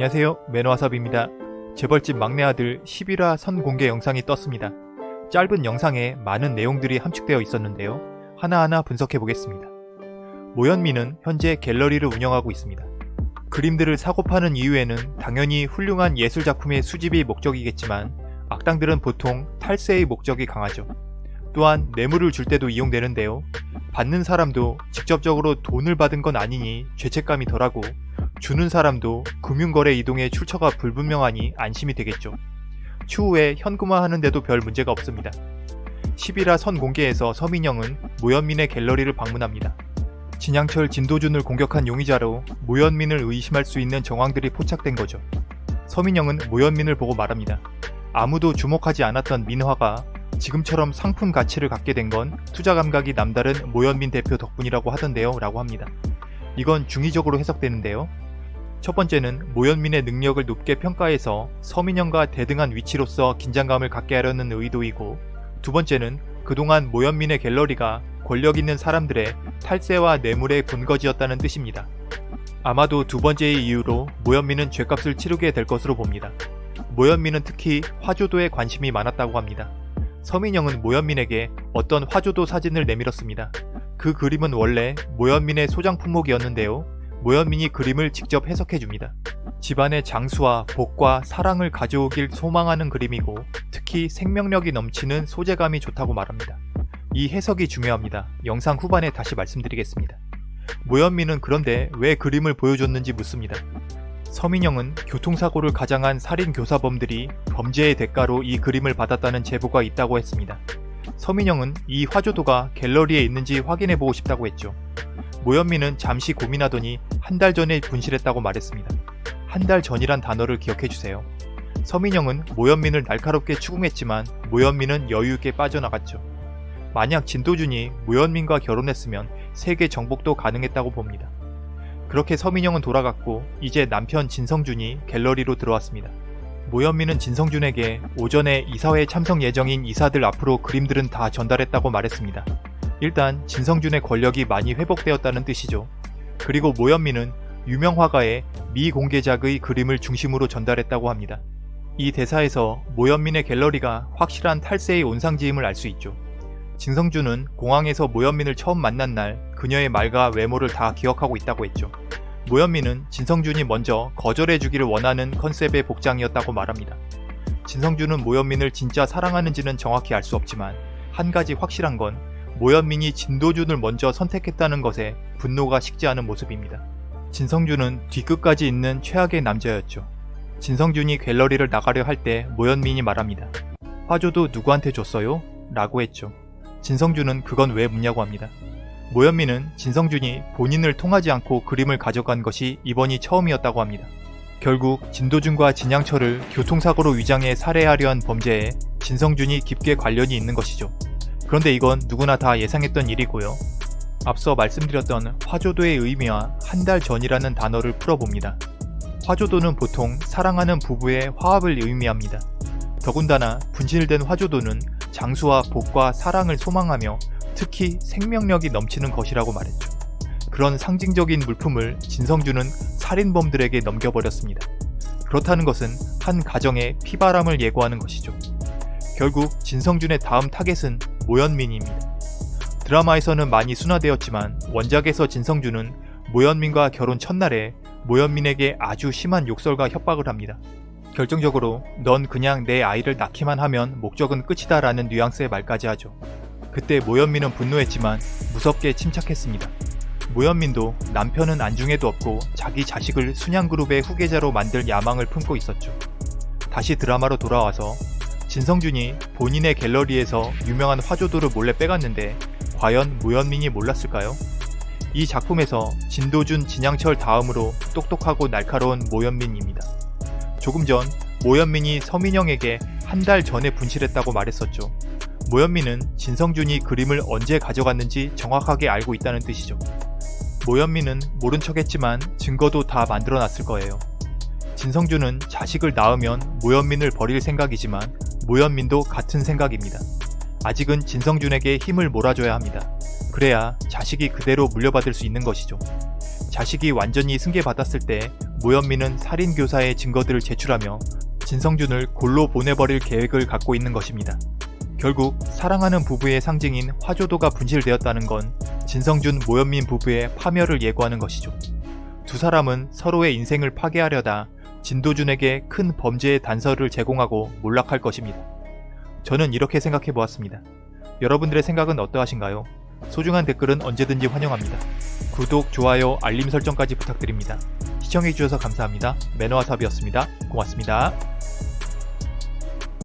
안녕하세요 매너와삽입니다. 재벌집 막내 아들 11화 선 공개 영상이 떴습니다. 짧은 영상에 많은 내용들이 함축되어 있었는데요. 하나하나 분석해 보겠습니다. 모현미는 현재 갤러리를 운영하고 있습니다. 그림들을 사고 파는 이유에는 당연히 훌륭한 예술작품의 수집이 목적이겠지만 악당들은 보통 탈세의 목적이 강하죠. 또한 뇌물을 줄 때도 이용되는데요. 받는 사람도 직접적으로 돈을 받은 건 아니니 죄책감이 덜하고 주는 사람도 금융거래 이동의 출처가 불분명하니 안심이 되겠죠. 추후에 현금화하는데도 별 문제가 없습니다. 10일화 선 공개에서 서민영은 모현민의 갤러리를 방문합니다. 진양철 진도준을 공격한 용의자로 모현민을 의심할 수 있는 정황들이 포착된 거죠. 서민영은 모현민을 보고 말합니다. 아무도 주목하지 않았던 민화가 지금처럼 상품 가치를 갖게 된 건 투자 감각이 남다른 모현민 대표 덕분이라고 하던데요 라고 합니다. 이건 중의적으로 해석되는데요. 첫 번째는 모현민의 능력을 높게 평가해서 서민영과 대등한 위치로서 긴장감을 갖게 하려는 의도이고 두 번째는 그동안 모현민의 갤러리가 권력 있는 사람들의 탈세와 뇌물의 본거지였다는 뜻입니다. 아마도 두 번째의 이유로 모현민은 죄값을 치르게 될 것으로 봅니다. 모현민은 특히 화조도에 관심이 많았다고 합니다. 서민영은 모현민에게 어떤 화조도 사진을 내밀었습니다. 그 그림은 원래 모현민의 소장 품목이었는데요. 모현민이 그림을 직접 해석해줍니다. 집안의 장수와 복과 사랑을 가져오길 소망하는 그림이고 특히 생명력이 넘치는 소재감이 좋다고 말합니다. 이 해석이 중요합니다. 영상 후반에 다시 말씀드리겠습니다. 모현민은 그런데 왜 그림을 보여줬는지 묻습니다. 서민영은 교통사고를 가장한 살인교사범들이 범죄의 대가로 이 그림을 받았다는 제보가 있다고 했습니다. 서민영은 이 화조도가 갤러리에 있는지 확인해보고 싶다고 했죠. 모현민은 잠시 고민하더니 한 달 전에 분실했다고 말했습니다. 한 달 전이란 단어를 기억해주세요. 서민영은 모현민을 날카롭게 추궁했지만 모현민은 여유있게 빠져나갔죠. 만약 진도준이 모현민과 결혼했으면 세계 정복도 가능했다고 봅니다. 그렇게 서민영은 돌아갔고 이제 남편 진성준이 갤러리로 들어왔습니다. 모현민은 진성준에게 오전에 이사회 참석 예정인 이사들 앞으로 그림들은 다 전달했다고 말했습니다. 일단 진성준의 권력이 많이 회복되었다는 뜻이죠. 그리고 모현민은 유명 화가의 미공개작의 그림을 중심으로 전달했다고 합니다. 이 대사에서 모현민의 갤러리가 확실한 탈세의 온상지임을 알 수 있죠. 진성준은 공항에서 모현민을 처음 만난 날 그녀의 말과 외모를 다 기억하고 있다고 했죠. 모현민은 진성준이 먼저 거절해주기를 원하는 컨셉의 복장이었다고 말합니다. 진성준은 모현민을 진짜 사랑하는지는 정확히 알 수 없지만 한 가지 확실한 건 모현민이 진도준을 먼저 선택했다는 것에 분노가 식지 않은 모습입니다. 진성준은 뒤끝까지 있는 최악의 남자였죠. 진성준이 갤러리를 나가려 할 때 모현민이 말합니다. 화조도 누구한테 줬어요? 라고 했죠. 진성준은 그건 왜 묻냐고 합니다. 모현민은 진성준이 본인을 통하지 않고 그림을 가져간 것이 이번이 처음이었다고 합니다. 결국 진도준과 진양철을 교통사고로 위장해 살해하려 한 범죄에 진성준이 깊게 관련이 있는 것이죠. 그런데 이건 누구나 다 예상했던 일이고요. 앞서 말씀드렸던 화조도의 의미와 한 달 전이라는 단어를 풀어봅니다. 화조도는 보통 사랑하는 부부의 화합을 의미합니다. 더군다나 분실된 화조도는 장수와 복과 사랑을 소망하며 특히 생명력이 넘치는 것이라고 말했죠. 그런 상징적인 물품을 진성준은 살인범들에게 넘겨버렸습니다. 그렇다는 것은 한 가정의 피바람을 예고하는 것이죠. 결국 진성준의 다음 타겟은 모현민입니다. 드라마에서는 많이 순화되었지만 원작에서 진성준은 모현민과 결혼 첫날에 모현민에게 아주 심한 욕설과 협박을 합니다. 결정적으로 넌 그냥 내 아이를 낳기만 하면 목적은 끝이다 라는 뉘앙스의 말까지 하죠. 그때 모현민은 분노했지만 무섭게 침착했습니다. 모현민도 남편은 안중에도 없고 자기 자식을 순양그룹의 후계자로 만들 야망을 품고 있었죠. 다시 드라마로 돌아와서 진성준이 본인의 갤러리에서 유명한 화조도를 몰래 빼갔는데 과연 모현민이 몰랐을까요? 이 작품에서 진도준, 진양철 다음으로 똑똑하고 날카로운 모현민입니다. 조금 전 모현민이 서민영에게 한 달 전에 분실했다고 말했었죠. 모현민은 진성준이 그림을 언제 가져갔는지 정확하게 알고 있다는 뜻이죠. 모현민은 모른 척했지만 증거도 다 만들어놨을 거예요. 진성준은 자식을 낳으면 모현민을 버릴 생각이지만 모현민도 같은 생각입니다. 아직은 진성준에게 힘을 몰아줘야 합니다. 그래야 자식이 그대로 물려받을 수 있는 것이죠. 자식이 완전히 승계받았을 때 모현민은 살인교사의 증거들을 제출하며 진성준을 골로 보내버릴 계획을 갖고 있는 것입니다. 결국 사랑하는 부부의 상징인 화조도가 분실되었다는 건 진성준 모현민 부부의 파멸을 예고하는 것이죠. 두 사람은 서로의 인생을 파괴하려다 진도준에게 큰 범죄의 단서를 제공하고 몰락할 것입니다. 저는 이렇게 생각해 보았습니다. 여러분들의 생각은 어떠하신가요? 소중한 댓글은 언제든지 환영합니다. 구독, 좋아요, 알림 설정까지 부탁드립니다. 시청해주셔서 감사합니다. 매너와삽이었습니다. 고맙습니다.